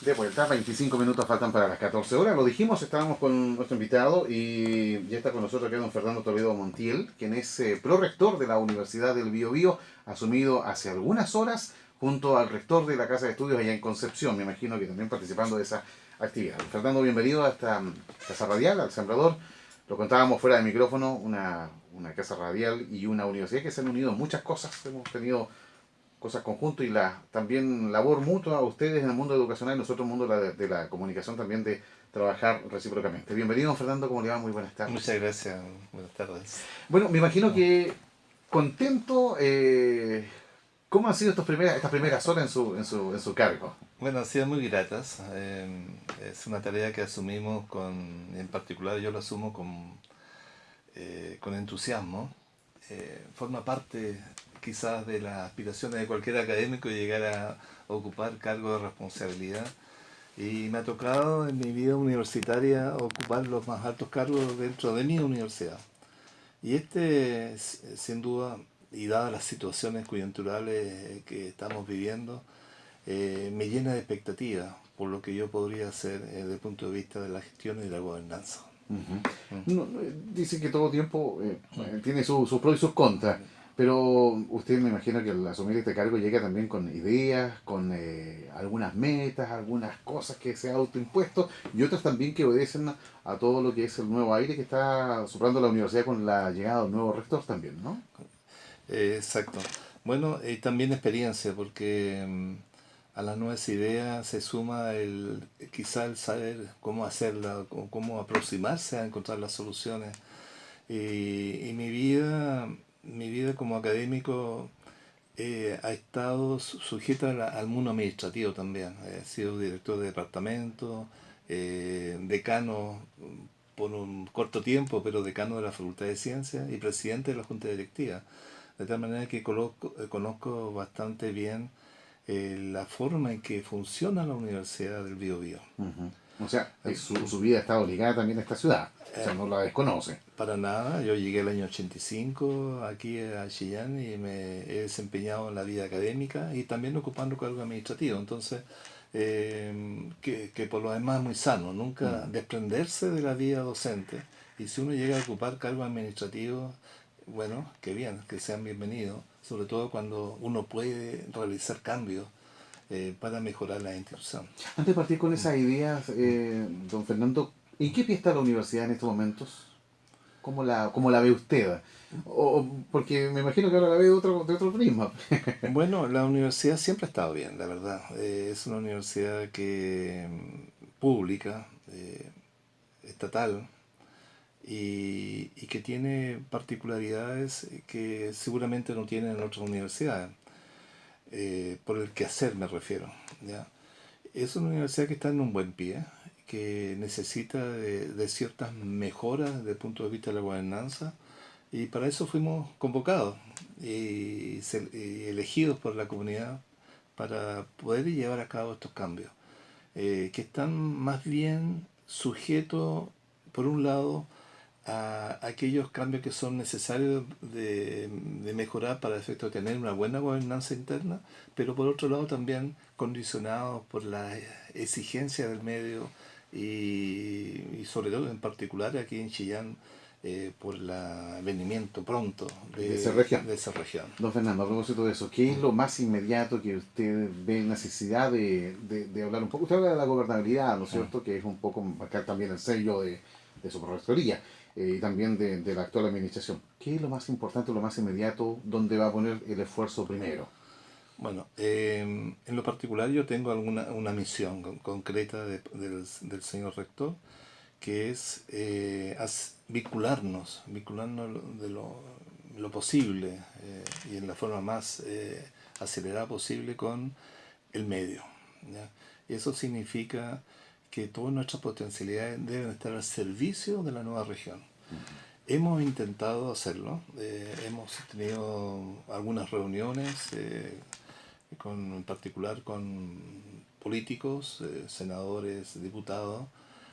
De vuelta, 25 minutos faltan para las 14 horas. Lo dijimos, estábamos con nuestro invitado y ya está con nosotros aquí don Fernando Toledo Montiel, quien es eh, prorector de la Universidad del Biobío, asumido hace algunas horas junto al rector de la Casa de Estudios allá en Concepción, me imagino que también participando de esa actividad. Fernando, bienvenido a esta Casa Radial, al Sembrador. Lo contábamos fuera de micrófono, una, una Casa Radial y una universidad que se han unido en muchas cosas. Hemos tenido cosas conjuntas y la también labor mutua a ustedes en el mundo educacional y nosotros en el mundo de la, comunicación también de trabajar recíprocamente. Bienvenido Fernando, ¿cómo le va? Muy buenas tardes. Muchas gracias, buenas tardes. Bueno, me imagino que contento, eh, ¿cómo han sido estas primeras, estas primeras horas en su, en, su, en su cargo? Bueno, han sido muy gratas, eh, es una tarea que asumimos con, en particular yo lo asumo con, eh, con entusiasmo, forma parte quizás de las aspiraciones de cualquier académico llegar a ocupar cargos de responsabilidad. Y me ha tocado en mi vida universitaria ocupar los más altos cargos dentro de mi universidad. Y este, sin duda, y dadas las situaciones coyunturales que estamos viviendo, eh, me llena de expectativa por lo que yo podría hacer eh, desde el punto de vista de la gestión y de la gobernanza. Mm. dice que todo tiempo eh, tiene sus pros y sus contras. Pero usted me imagino que al asumir este cargo llega también con ideas, con eh, algunas metas, algunas cosas que se ha autoimpuesto y otras también que obedecen a todo lo que es el nuevo aire que está soplando la universidad con la llegada de un nuevo rector también, ¿no? Eh, exacto. Bueno, y también experiencia, porque mm, a las nuevas ideas se suma el quizá el saber cómo hacerla, cómo aproximarse a encontrar las soluciones. y mi vida mi vida como académico eh, ha estado sujeta al mundo administrativo también. He sido director de departamento, eh, decano por un corto tiempo, pero decano de la Facultad de Ciencias y presidente de la Junta Directiva. De tal manera que conozco, eh, conozco bastante bien la forma en que funciona la Universidad del Biobío. O sea, su, su, vida ha estado ligada también a esta ciudad. O sea, no la desconoce. Para nada. Yo llegué el año 85 aquí a Chillán y me he desempeñado en la vida académica y también ocupando cargo administrativo. Entonces, eh, que, que, por lo demás es muy sano, nunca mm. desprenderse de la vida docente. Y si uno llega a ocupar cargo administrativo, bueno, que bien, que sean bienvenidos, sobre todo cuando uno puede realizar cambios eh, para mejorar la institución. Antes de partir con esas ideas, eh, don Fernando, ¿en qué pie está la universidad en estos momentos? ¿Cómo la, cómo la ve usted? O, porque me imagino que ahora la ve de otro, de otro prisma. bueno, la universidad siempre ha estado bien, la verdad. Eh, es una universidad que mm, pública, estatal, y, y, que tiene particularidades que seguramente no tienen en otras universidades. Eh, por el quehacer me refiero. ¿ya? Es una universidad que está en un buen pie, que necesita de, ciertas mejoras desde el punto de vista de la gobernanza, y para eso fuimos convocados y, elegidos por la comunidad para poder llevar a cabo estos cambios, eh, que están más bien sujetos, por un lado, a aquellos cambios que son necesarios de, mejorar para el efecto de tener una buena gobernanza interna, pero por otro lado también condicionados por la exigencia del medio y, sobre todo en particular aquí en Chillán eh, por el venimiento pronto de, esa región. de esa región. Don Fernando, a propósito de eso, ¿qué es lo más inmediato que usted ve necesidad de, de, hablar un poco? Usted habla de la gobernabilidad, ¿no es cierto? Que es un poco marcar también el sello de, de su rectoría eh, y también de, la actual administración. ¿Qué es lo más importante, lo más inmediato, donde va a poner el esfuerzo primero? Bueno, em, en lo particular yo tengo alguna una misión concreta del, del, señor rector, que es eh, vincularnos, vincularnos de lo, lo posible eh, y en la forma más acelerada posible con el medio. Y eso significa que todas nuestras potencialidades deben estar al servicio de la nueva región. Hemos intentado hacerlo, eh, hemos tenido algunas reuniones, eh, con, en particular con políticos, eh, senadores, diputados,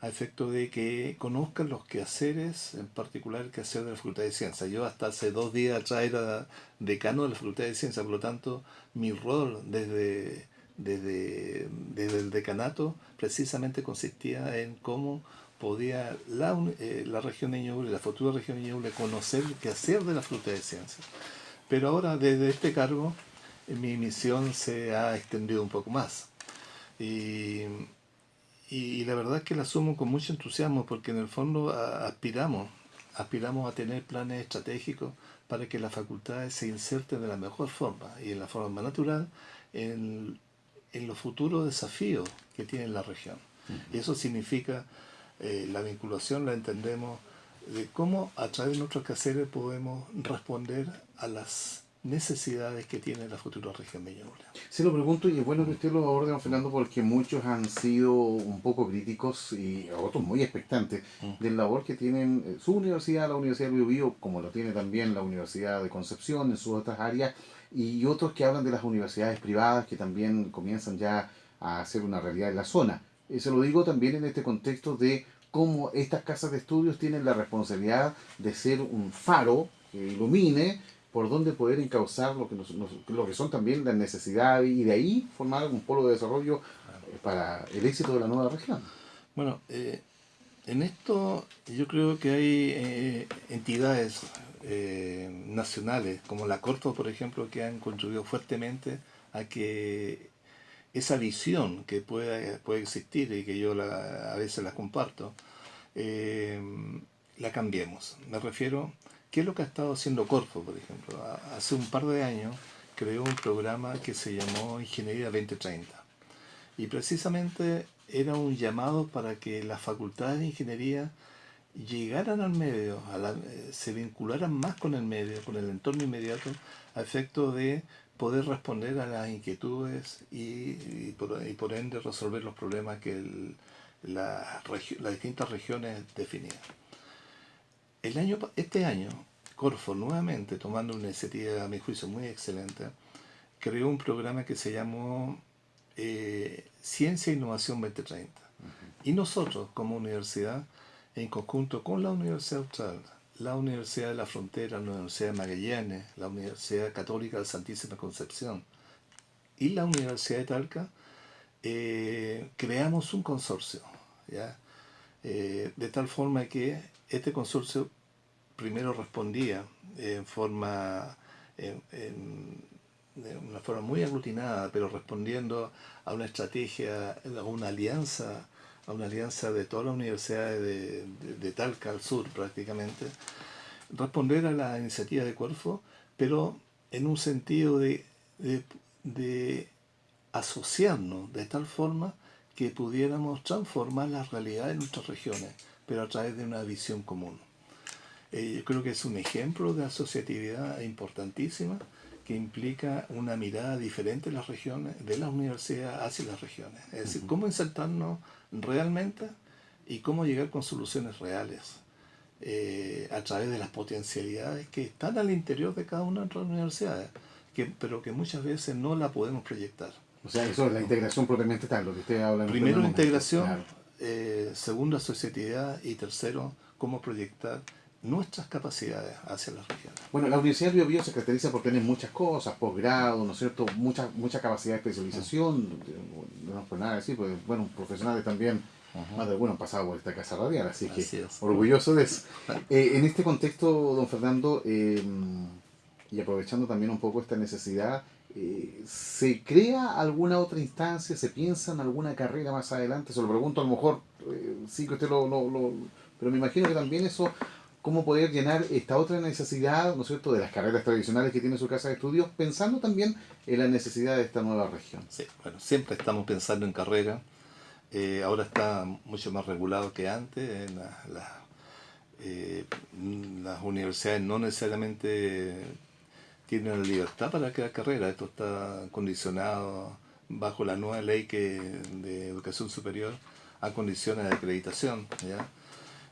a efecto de que conozcan los quehaceres, en particular el quehacer de la Facultad de Ciencias. Yo hasta hace dos días atrás era decano de la Facultad de Ciencias, por lo tanto mi rol desde desde, desde el decanato precisamente consistía en cómo podía la, eh, la región de Ñuble, la futura región de Ñuble, conocer qué hacer de la fruta de ciencia. Pero ahora, desde este cargo, eh, mi misión se ha extendido un poco más. Y, y, la verdad es que la asumo con mucho entusiasmo porque en el fondo aspiramos, aspiramos a tener planes estratégicos para que las facultades se inserten de la mejor forma y en la forma más natural en, en los futuros desafíos que tiene la región. Y eso significa eh, la vinculación, la entendemos de cómo a través de nuestros quehaceres podemos responder a las necesidades que tiene la futura región de Ñuble. Se lo pregunto y es bueno que usted lo aborde, don Fernando, porque muchos han sido un poco críticos y otros muy expectantes del labor que tienen eh, su universidad, la Universidad de Biobío, como lo tiene también la Universidad de Concepción en sus otras áreas, y otros que hablan de las universidades privadas que también comienzan ya a hacer una realidad en la zona. Y se lo digo también en este contexto de cómo estas casas de estudios tienen la responsabilidad de ser un faro que ilumine por donde poder encauzar lo que, lo que son también las necesidades y de ahí formar un polo de desarrollo eh, para el éxito de la nueva región. Bueno, eh, en esto yo creo que hay eh, entidades nacionales, como la Corpo, por ejemplo, que han contribuido fuertemente a que esa visión que puede, puede existir y que yo a veces la comparto, la cambiemos. Me refiero ¿Qué es lo que ha estado haciendo Corfo, por ejemplo? Hace un par de años creó un programa que se llamó Ingeniería 2030. Y precisamente era un llamado para que las facultades de ingeniería llegaran al medio, eh, se vincularan más con el medio, con el entorno inmediato, a efecto de poder responder a las inquietudes y, por, ende resolver los problemas que las distintas regiones definían. El año, este año, Corfo, nuevamente, tomando una iniciativa, a mi juicio, muy excelente, creó un programa que se llamó eh, Ciencia e Innovación 2030. Y nosotros, como universidad, en conjunto con la Universidad Austral, la Universidad de la Frontera, la Universidad de Magallanes, la Universidad Católica de Santísima Concepción y la Universidad de Talca, eh, creamos un consorcio. Eh, de tal forma que este consorcio primero respondía en forma, de una forma muy aglutinada, pero respondiendo a una estrategia, a una alianza, a una alianza de todas las universidades de, de, Talca al sur prácticamente, responder a la iniciativa de Corfo, pero en un sentido de, de asociarnos de tal forma que pudiéramos transformar la realidad de nuestras regiones pero a través de una visión común. Eh, yo creo que es un ejemplo de asociatividad importantísima que implica una mirada diferente de las regiones, de las universidades hacia las regiones. Es decir, cómo insertarnos realmente y cómo llegar con soluciones reales eh, a través de las potencialidades que están al interior de cada una de nuestras universidades, que, pero que muchas veces no la podemos proyectar. O sea, eso es la integración propiamente tal, lo que usted habla. Primero la integración, eh, segundo, asociatividad y tercero, cómo proyectar nuestras capacidades hacia las regiones. Bueno, la Universidad de Bio, se caracteriza por tener muchas cosas, posgrado, ¿no es cierto? Mucha, mucha capacidad de especialización, no es por nada decir, pues, bueno, profesionales también, más de algunos han pasado por esta casa radial, así, que orgulloso de eso. Eh, en este contexto, don Fernando, eh, y aprovechando también un poco esta necesidad, eh, ¿Se crea alguna otra instancia? ¿Se piensa en alguna carrera más adelante? Se lo pregunto a lo mejor, eh, sí que usted lo, lo, Pero me imagino que también eso, cómo poder llenar esta otra necesidad, ¿no es cierto?, de las carreras tradicionales que tiene su casa de estudios, pensando también en la necesidad de esta nueva región. Sí, bueno, siempre estamos pensando en carrera. Eh, ahora está mucho más regulado que antes. En las universidades no necesariamente tienen la libertad para crear carrera. Esto está condicionado bajo la nueva ley que, de educación superior a condiciones de acreditación.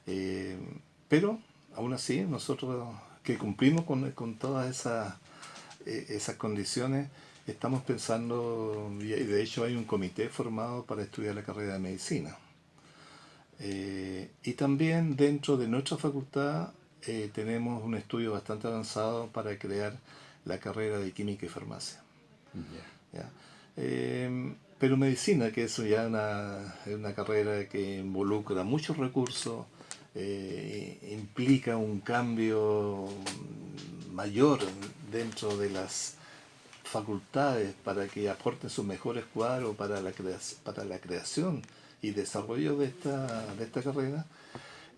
Eh, pero, aún así, nosotros que cumplimos con, con todas esas, eh, esas condiciones, estamos pensando, y de hecho hay un comité formado para estudiar la carrera de medicina. Eh, y también dentro de nuestra facultad tenemos un estudio bastante avanzado para crear la carrera de química y farmacia. Eh, pero medicina, que eso ya es una, carrera que involucra muchos recursos, eh, implica un cambio mayor dentro de las facultades para que aporten sus mejores cuadros para la, creación y desarrollo de esta, de esta carrera,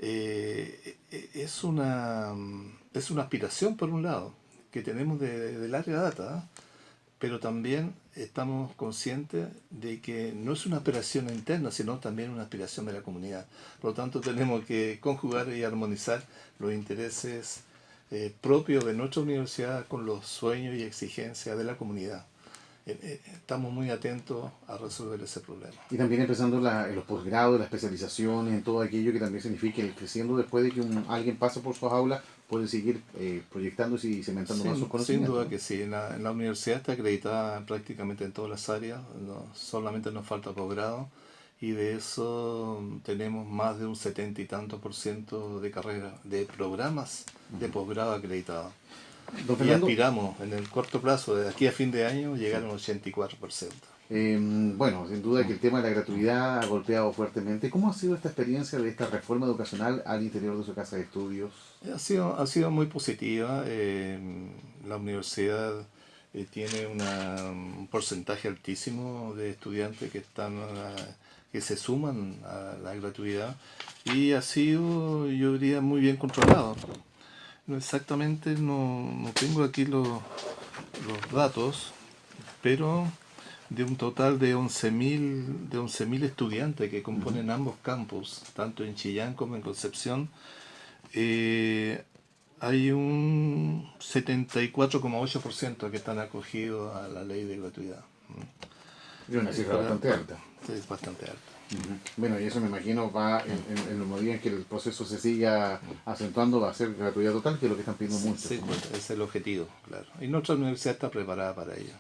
eh, es, una, es una aspiración por un lado que tenemos de, del área data, pero también estamos conscientes de que no es una aspiración interna, sino también una aspiración de la comunidad. Por lo tanto, tenemos que conjugar y armonizar los intereses eh, propios de nuestra universidad con los sueños y exigencias de la comunidad. Eh, eh, estamos muy atentos a resolver ese problema. Y también empezando en los posgrados, la especialización, en todo aquello que también significa que creciendo después de que alguien pase por sus aulas, puede seguir eh, proyectándose y cementando más sus conocimientos. Sin duda que sí, en la, universidad está acreditada prácticamente en todas las áreas, no, solamente nos falta posgrado y de eso tenemos más de un setenta y tanto por ciento de carrera, de programas de posgrado acreditados. Y aspiramos en el corto plazo, de aquí a fin de año, llegar a un 84%. Eh, bueno, sin duda que el tema de la gratuidad ha golpeado fuertemente. ¿Cómo ha sido esta experiencia de esta reforma educacional al interior de su casa de estudios? Ha sido, ha sido muy positiva. Eh, la universidad eh, tiene un porcentaje altísimo de estudiantes que están que se suman a la gratuidad y ha sido, yo diría, muy bien controlado. Exactamente no, no tengo aquí los, los datos, pero de un total de 11.000 de 11 estudiantes que componen ambos campus, tanto en Chillán como en Concepción, eh, hay un 74,8% que están acogidos a la ley de gratuidad. Y una cifra bastante alta. es bastante alta. Bueno, y eso me imagino va en, en, los en que el proceso se siga acentuando, va a ser gratuidad total, que es lo que están pidiendo muchos. Sí, es el objetivo, claro. Y nuestra universidad está preparada para ello.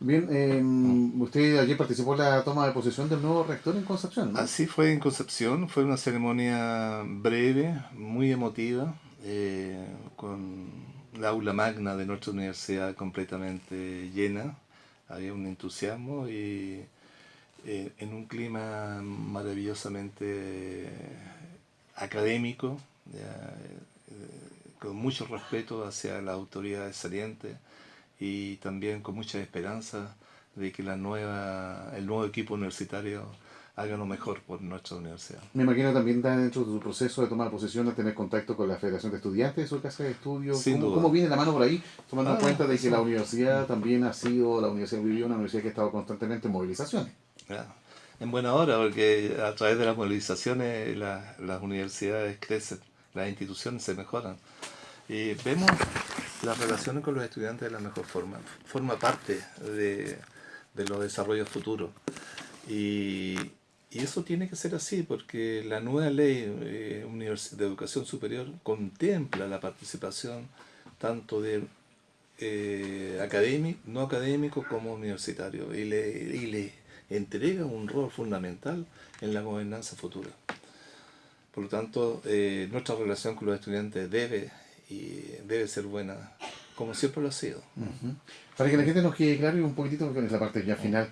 Bien, em, usted ayer participó en la toma de posesión del nuevo rector en Concepción, ¿no? Así fue en Concepción, fue una ceremonia breve, muy emotiva, eh, con la aula magna de nuestra universidad completamente llena, había un entusiasmo y eh, en un clima maravillosamente académico, eh, con mucho respeto hacia las autoridades salientes y también con mucha esperanza de que la nueva, el nuevo equipo universitario haga lo mejor por nuestra universidad. Me imagino también dentro de su proceso de tomar posesión a tener contacto con la Federación de Estudiantes de su casa de estudio. ¿Cómo, ¿Cómo, viene la mano por ahí? Tomando en ah, cuenta de que la universidad también ha sido, la Universidad vivió una universidad que ha estado constantemente en movilizaciones en buena hora, porque a través de las movilizaciones las universidades crecen, las instituciones se mejoran. Y vemos las relaciones con los estudiantes de la mejor forma. Forma parte de, los desarrollos futuros. Y, eso tiene que ser así, porque la nueva ley eh, de educación superior contempla la participación tanto de eh, académico, no académico como universitario. Y le, y le entrega un rol fundamental en la gobernanza futura. Por lo tanto, eh, nuestra relación con los estudiantes debe, y debe ser buena, como siempre lo ha sido. Para que la gente nos quede claro y un poquitito, porque es la parte ya final,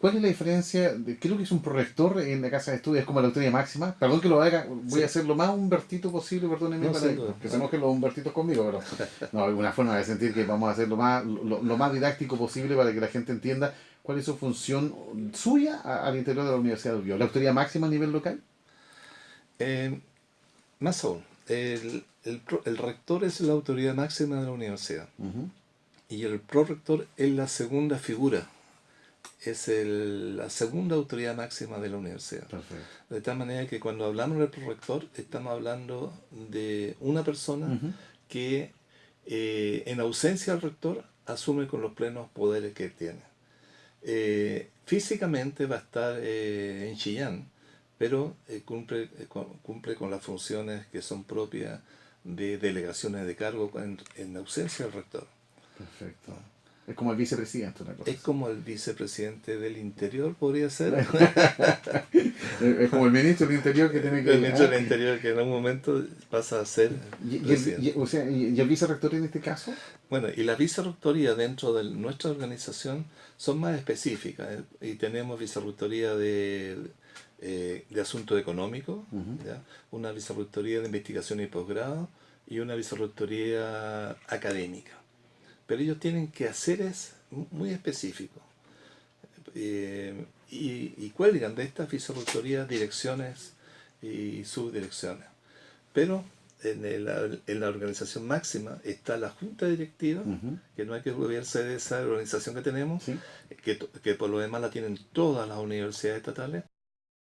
¿Cuál es la diferencia? De, creo que es un prorector en la casa de estudios, es como la autoridad máxima. Perdón que lo haga, voy a hacer lo más humbertito posible, perdónenme, para que se enojen los humbertitos conmigo, pero no, alguna forma de sentir que vamos a hacer lo más, lo, más didáctico posible para que la gente entienda cuál es su función suya al interior de la Universidad de Urbio. ¿La autoridad máxima a nivel local? Eh, más aún, el, el, rector es la autoridad máxima de la universidad y el prorector es la segunda figura es el, la segunda autoridad máxima de la universidad. De tal manera que cuando hablamos del prorector, estamos hablando de una persona que eh, en ausencia del rector asume con los plenos poderes que tiene. Eh, físicamente va a estar eh, en Chillán, pero cumple, cumple con las funciones que son propias de delegaciones de cargo en, en ausencia del rector. Perfecto. Es como el vicepresidente, una cosa Es como el vicepresidente del Interior, podría ser. Es como el ministro del Interior que tiene que... el ministro ah, del Interior que en algún momento pasa a ser y, y el, presidente. y- o sea, y- y el vicerrector en este caso? Bueno, y las vicerrectorías dentro de nuestra organización son más específicas. ¿eh? Y tenemos vicerrectoría de, eh, de asuntos económicos, Ujú. ¿ya? una vicerrectoría de investigación y posgrado y una vicerrectoría académica. Pero ellos tienen que hacer es muy específico. Eh, y, y cuelgan de estas vicerrectorías direcciones y subdirecciones. Pero en, el- en la organización máxima está la junta directiva, que no hay que olvidarse de esa organización que tenemos, Sí. que, que por lo demás la tienen todas las universidades estatales,